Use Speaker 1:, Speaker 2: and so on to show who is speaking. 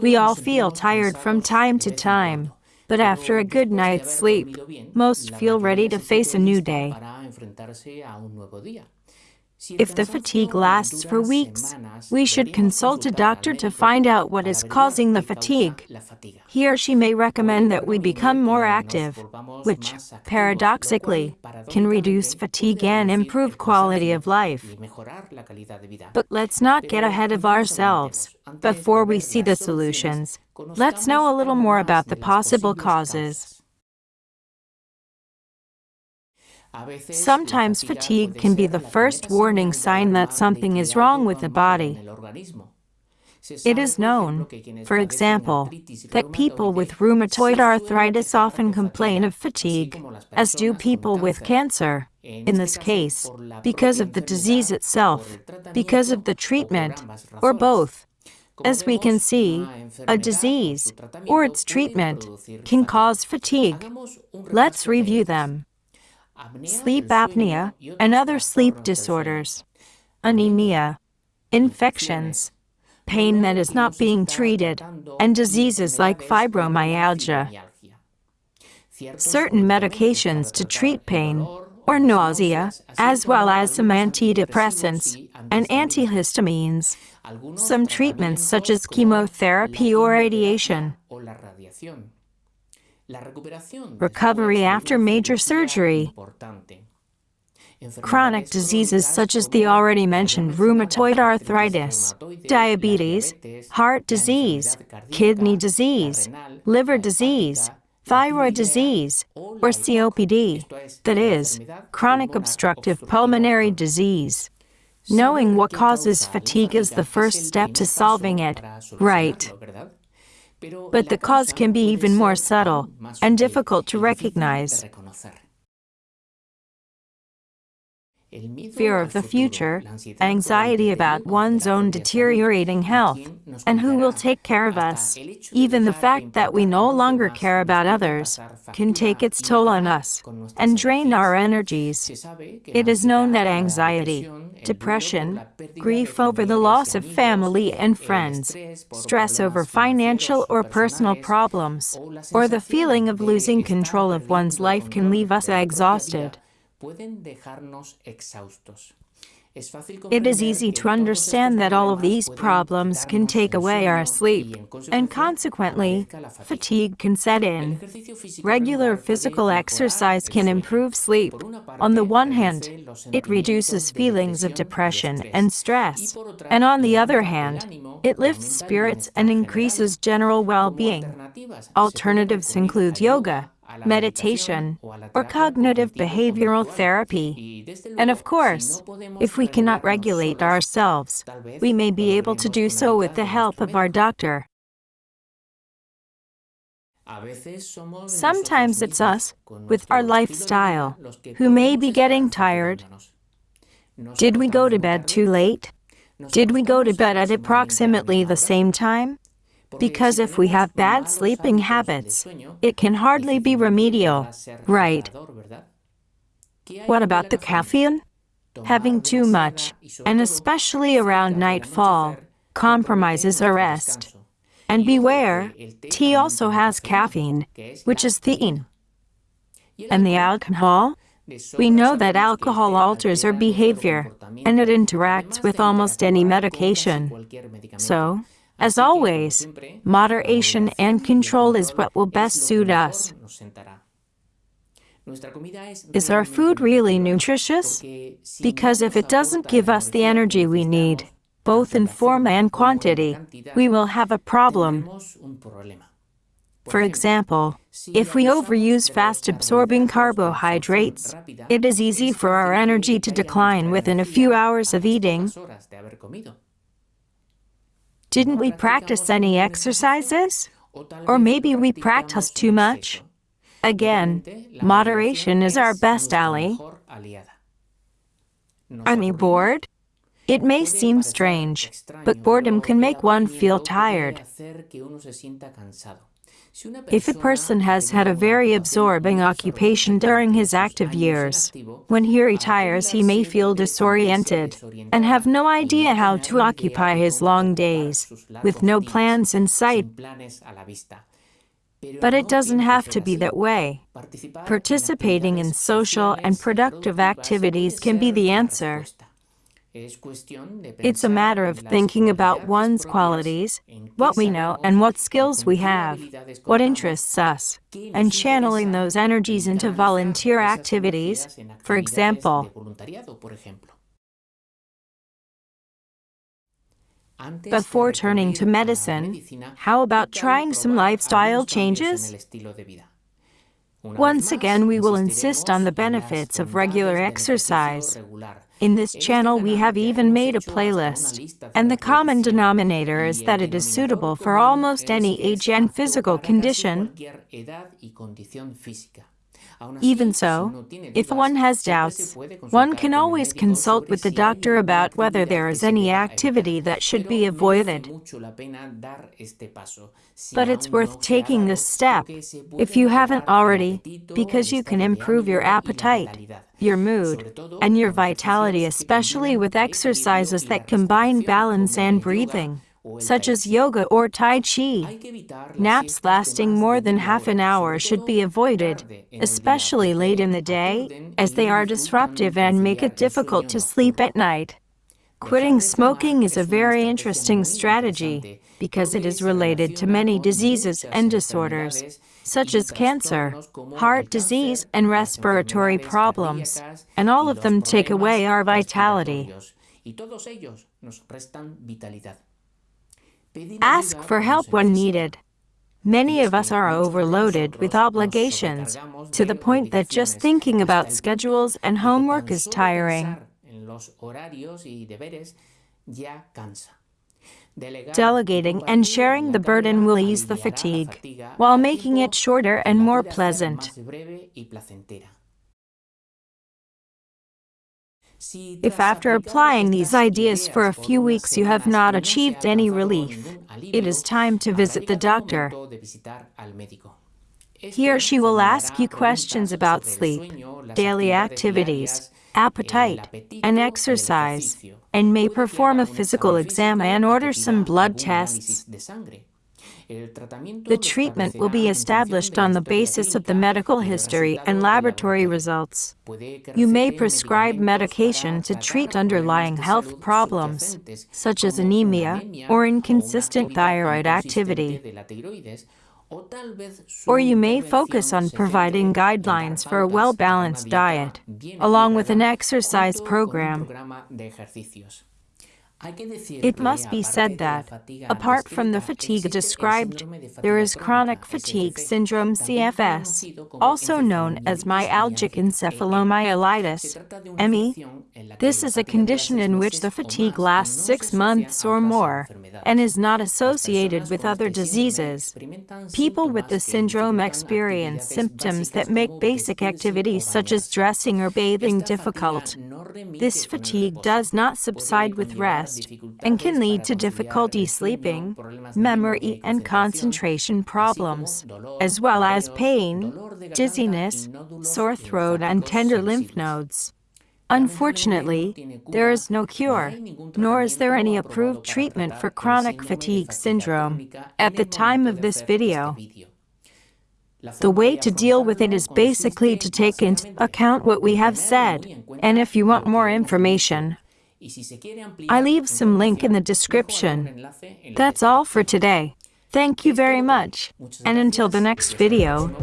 Speaker 1: We all feel tired from time to time, but after a good night's sleep, most feel ready to face a new day. If the fatigue lasts for weeks, we should consult a doctor to find out what is causing the fatigue. He or she may recommend that we become more active, which, paradoxically, can reduce fatigue and improve quality of life. But let's not get ahead of ourselves. Before we see the solutions, let's know a little more about the possible causes. Sometimes fatigue can be the first warning sign that something is wrong with the body. It is known, for example, that people with rheumatoid arthritis often complain of fatigue, as do people with cancer, in this case, because of the disease itself, because of the treatment, or both. As we can see, a disease, or its treatment, can cause fatigue. Let's review them sleep apnea, and other sleep disorders, anemia, infections, pain that is not being treated, and diseases like fibromyalgia. Certain medications to treat pain or nausea, as well as some antidepressants and antihistamines. Some treatments such as chemotherapy or radiation. Recovery after major surgery. Chronic diseases such as the already mentioned rheumatoid arthritis, diabetes, heart disease, kidney disease, liver disease, thyroid disease, or COPD, that is, chronic obstructive pulmonary disease. Knowing what causes fatigue is the first step to solving it, right? But the cause can be even more subtle and difficult to recognize. Fear of the future, anxiety about one's own deteriorating health, and who will take care of us. Even the fact that we no longer care about others can take its toll on us and drain our energies. It is known that anxiety, depression, grief over the loss of family and friends, stress over financial or personal problems, or the feeling of losing control of one's life can leave us exhausted. It is easy to understand that all of these problems can take away our sleep, and consequently, fatigue can set in. Regular physical exercise can improve sleep. On the one hand, it reduces feelings of depression and stress, and on the other hand, it lifts spirits and increases general well-being. Alternatives include yoga, meditation, or cognitive behavioral therapy. And of course, if we cannot regulate ourselves, we may be able to do so with the help of our doctor. Sometimes it's us, with our lifestyle, who may be getting tired. Did we go to bed too late? Did we go to bed at approximately the same time? Because if we have bad sleeping habits, it can hardly be remedial, right? What about the caffeine? Having too much, and especially around nightfall, compromises our rest. And beware, tea also has caffeine, which is theine. And the alcohol? We know that alcohol alters our behavior, and it interacts with almost any medication. So, as always, moderation and control is what will best suit us. Is our food really nutritious? Because if it doesn't give us the energy we need, both in form and quantity, we will have a problem. For example, if we overuse fast-absorbing carbohydrates, it is easy for our energy to decline within a few hours of eating. Didn't we practice any exercises? Or maybe we practiced too much? Again, moderation is our best ally. Are you bored? It may seem strange, but boredom can make one feel tired. If a person has had a very absorbing occupation during his active years, when he retires he may feel disoriented and have no idea how to occupy his long days, with no plans in sight. But it doesn't have to be that way. Participating in social and productive activities can be the answer. It's a matter of thinking about one's qualities, what we know and what skills we have, what interests us, and channeling those energies into volunteer activities, for example. Before turning to medicine, how about trying some lifestyle changes? Once again, we will insist on the benefits of regular exercise. In this channel we have even made a playlist, and the common denominator is that it is suitable for almost any age and physical condition. Even so, if one has doubts, one can always consult with the doctor about whether there is any activity that should be avoided. But it's worth taking this step, if you haven't already, because you can improve your appetite, your mood, and your vitality especially with exercises that combine balance and breathing such as yoga or Tai Chi. Naps lasting more than half an hour should be avoided, especially late in the day, as they are disruptive and make it difficult to sleep at night. Quitting smoking is a very interesting strategy because it is related to many diseases and disorders, such as cancer, heart disease, and respiratory problems, and all of them take away our vitality. Ask for help when needed. Many of us are overloaded with obligations, to the point that just thinking about schedules and homework is tiring. Delegating and sharing the burden will ease the fatigue, while making it shorter and more pleasant. If after applying these ideas for a few weeks you have not achieved any relief, it is time to visit the doctor. He or she will ask you questions about sleep, daily activities, appetite, and exercise, and may perform a physical exam and order some blood tests. The treatment will be established on the basis of the medical history and laboratory results. You may prescribe medication to treat underlying health problems, such as anemia or inconsistent thyroid activity. Or you may focus on providing guidelines for a well-balanced diet, along with an exercise program. It must be said that, apart from the fatigue described, there is chronic fatigue syndrome CFS, also known as myalgic encephalomyelitis, ME. This is a condition in which the fatigue lasts six months or more and is not associated with other diseases. People with the syndrome experience symptoms that make basic activities such as dressing or bathing difficult. This fatigue does not subside with rest and can lead to difficulty sleeping, memory and concentration problems, as well as pain, dizziness, sore throat and tender lymph nodes. Unfortunately, there is no cure, nor is there any approved treatment for chronic fatigue syndrome at the time of this video. The way to deal with it is basically to take into account what we have said, and if you want more information, I leave some link in the description. That's all for today. Thank you very much, and until the next video.